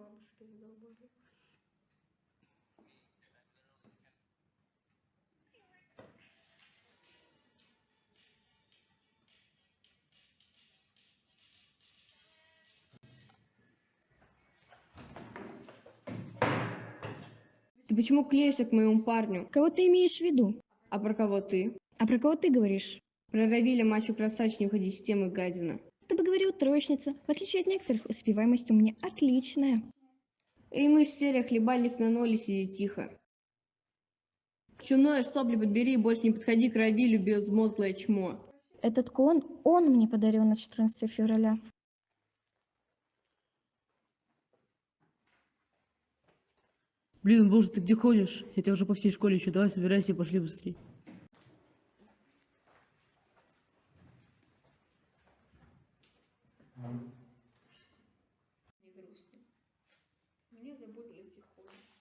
бабушки задолбали. Ты почему клеишься к моему парню? Кого ты имеешь в виду? А про кого ты? А про кого ты говоришь? Про Равиля, мачо красавчик, не уходи с темы, гадина. Ты бы говорил троечница. В отличие от некоторых, успеваемость у меня отличная. Эй, мы с серия хлебальник на ноле, сиди тихо. Чуное, сопли подбери и больше не подходи к Равилю, безмозглое чмо. Этот кулон он мне подарил на 14 февраля. Блин, боже, ты где ходишь? Я тебя уже по всей школе ищу. Давай собирайся и пошли быстрее. Мне грустно. Мне